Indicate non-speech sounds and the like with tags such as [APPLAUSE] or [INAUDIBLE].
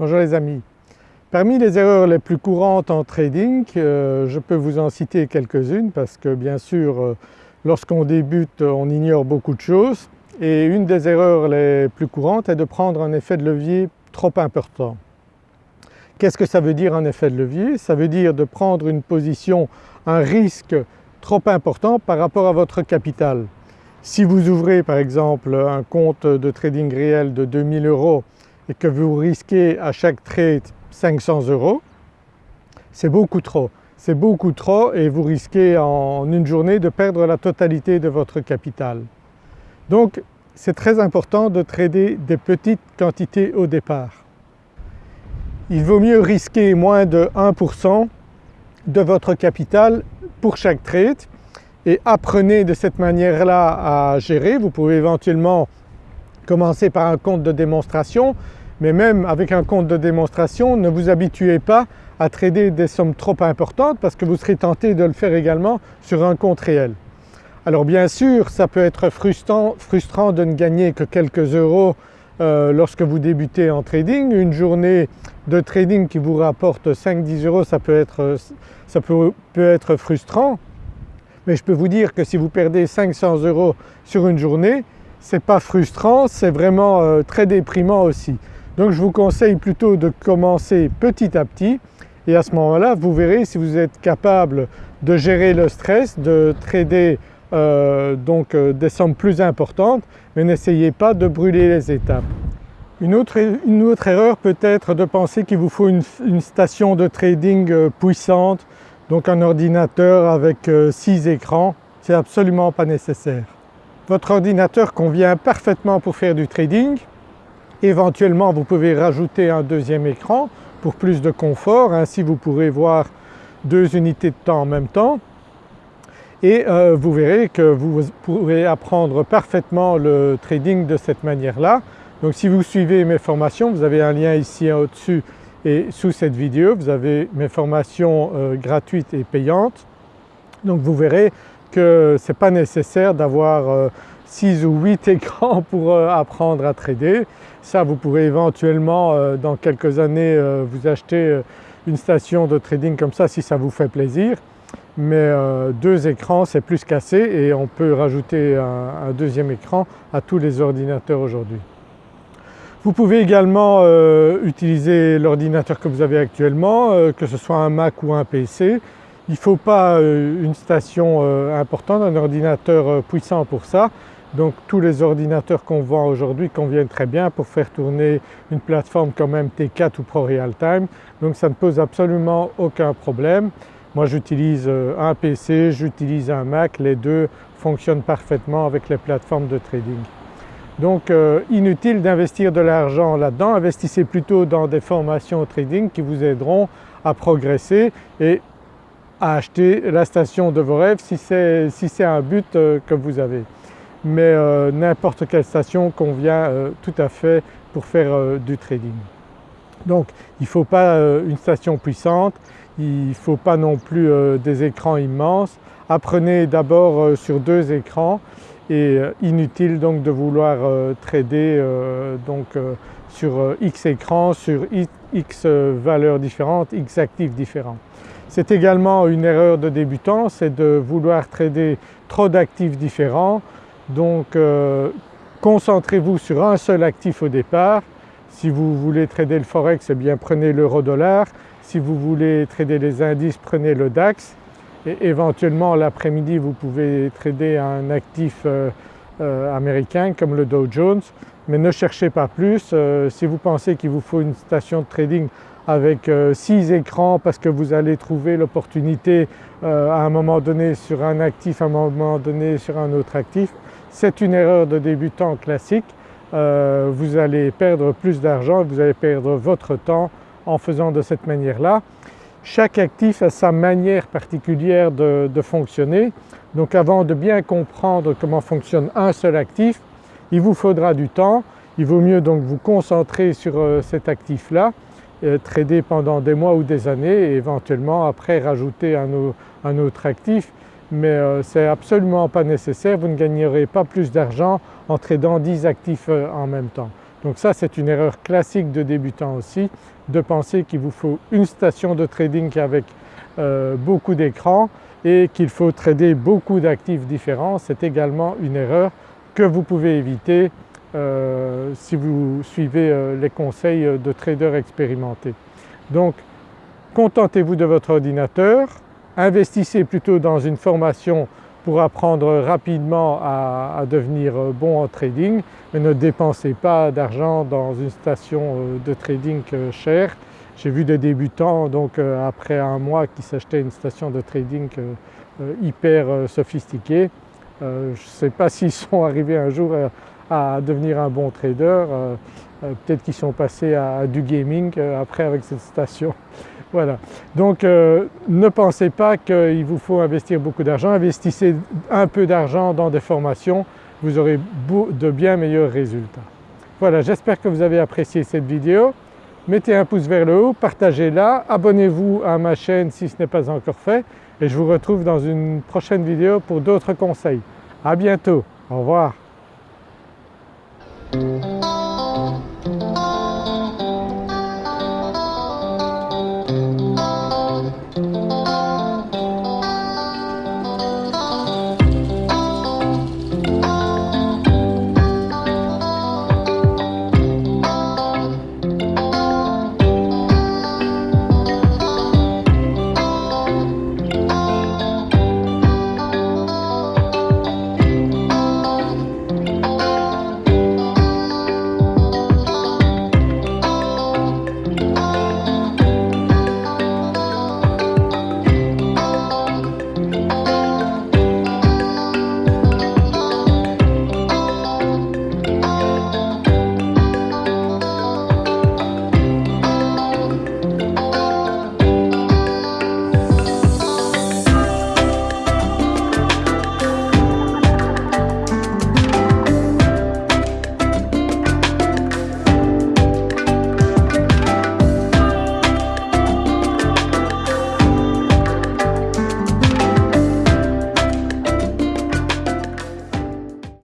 Bonjour les amis. Parmi les erreurs les plus courantes en trading, euh, je peux vous en citer quelques-unes parce que bien sûr euh, lorsqu'on débute on ignore beaucoup de choses et une des erreurs les plus courantes est de prendre un effet de levier trop important. Qu'est-ce que ça veut dire un effet de levier? Ça veut dire de prendre une position, un risque trop important par rapport à votre capital. Si vous ouvrez par exemple un compte de trading réel de 2000 euros et que vous risquez à chaque trade 500 euros, c'est beaucoup trop. C'est beaucoup trop et vous risquez en une journée de perdre la totalité de votre capital. Donc c'est très important de trader des petites quantités au départ. Il vaut mieux risquer moins de 1% de votre capital pour chaque trade et apprenez de cette manière-là à gérer. Vous pouvez éventuellement commencer par un compte de démonstration mais même avec un compte de démonstration ne vous habituez pas à trader des sommes trop importantes parce que vous serez tenté de le faire également sur un compte réel. Alors bien sûr ça peut être frustrant, de ne gagner que quelques euros euh, lorsque vous débutez en trading. Une journée de trading qui vous rapporte 5-10 euros ça peut être, frustrant mais je peux vous dire que si vous perdez 500 euros sur une journée, ce n'est pas frustrant, c'est vraiment euh, très déprimant aussi. Donc je vous conseille plutôt de commencer petit à petit et à ce moment-là vous verrez si vous êtes capable de gérer le stress, de trader euh, donc euh, des sommes plus importantes mais n'essayez pas de brûler les étapes. Une autre, erreur peut être de penser qu'il vous faut une, station de trading puissante donc un ordinateur avec 6 euh, écrans, c'est absolument pas nécessaire. Votre ordinateur convient parfaitement pour faire du trading. Éventuellement vous pouvez rajouter un deuxième écran pour plus de confort, ainsi vous pourrez voir deux unités de temps en même temps et euh, vous verrez que vous pourrez apprendre parfaitement le trading de cette manière-là. Donc si vous suivez mes formations, vous avez un lien ici au-dessus et sous cette vidéo vous avez mes formations euh, gratuites et payantes. Donc vous verrez que ce n'est pas nécessaire d'avoir 6 euh, ou 8 écrans [LAUGHS] pour euh, apprendre à trader. Ça vous pourrez éventuellement dans quelques années vous acheter une station de trading comme ça si ça vous fait plaisir. Mais deux écrans c'est plus qu'assez et on peut rajouter un deuxième écran à tous les ordinateurs aujourd'hui. Vous pouvez également euh, utiliser l'ordinateur que vous avez actuellement, euh, que ce soit un Mac ou un PC. Il ne faut pas euh, une station importante, un ordinateur puissant pour ça. Donc tous les ordinateurs qu'on vend aujourd'hui conviennent très bien pour faire tourner une plateforme comme MT4 ou ProRealTime. Donc ça ne pose absolument aucun problème. Moi j'utilise un PC, j'utilise un Mac, les deux fonctionnent parfaitement avec les plateformes de trading. Donc euh, inutile d'investir de l'argent là-dedans, investissez plutôt dans des formations au trading qui vous aideront à progresser et à acheter la station de vos rêves si c'est un but euh, que vous avez. Mais euh, n'importe quelle station convient tout à fait pour faire du trading. Donc il ne faut pas une station puissante, il ne faut pas non plus des écrans immenses. Apprenez d'abord sur deux écrans et euh, inutile donc de vouloir euh, trader euh, donc sur X écrans, sur X valeurs différentes, X actifs différents. C'est également une erreur de débutant, c'est de vouloir trader trop d'actifs différents. Donc concentrez-vous sur un seul actif au départ. Si vous voulez trader le forex, eh bien prenez l'euro-dollar. Si vous voulez trader les indices, prenez le DAX et éventuellement l'après-midi vous pouvez trader un actif euh, euh, américain comme le Dow Jones mais ne cherchez pas plus. Euh, si vous pensez qu'il vous faut une station de trading avec 6 écrans parce que vous allez trouver l'opportunité à un moment donné sur un actif, à un moment donné sur un autre actif, c'est une erreur de débutant classique. vous allez perdre plus d'argent, vous allez perdre votre temps en faisant de cette manière-là. Chaque actif a sa manière particulière de, fonctionner. Donc avant de bien comprendre comment fonctionne un seul actif, il vous faudra du temps. Il vaut mieux donc vous concentrer sur euh, cet actif-là, euh, trader pendant des mois ou des années et éventuellement après rajouter un, autre actif. Mais euh, ce n'est absolument pas nécessaire, vous ne gagnerez pas plus d'argent en tradant 10 actifs en même temps. Donc ça c'est une erreur classique de débutant aussi, de penser qu'il vous faut une station de trading avec euh, beaucoup d'écrans et qu'il faut trader beaucoup d'actifs différents. C'est également une erreur que vous pouvez éviter euh, si vous suivez euh, les conseils de traders expérimentés. Donc contentez-vous de votre ordinateur, investissez plutôt dans une formation pour apprendre rapidement à, devenir bon en trading mais ne dépensez pas d'argent dans une station euh, de trading euh, chère. J'ai vu des débutants donc euh, après un mois qui s'achetaient une station de trading hyper sophistiquée. Je ne sais pas [LAUGHS] s'ils sont arrivés un jour à devenir un bon trader, peut-être qu'ils sont passés à du gaming après avec cette station. Voilà. Donc euh, ne pensez pas qu'il vous faut investir beaucoup d'argent, investissez un peu d'argent dans des formations, vous aurez de bien meilleurs résultats. Voilà, j'espère que vous avez apprécié cette vidéo. Mettez un pouce vers le haut, partagez-la, abonnez-vous à ma chaîne si ce n'est pas encore fait et je vous retrouve dans une prochaine vidéo pour d'autres conseils. À bientôt, au revoir.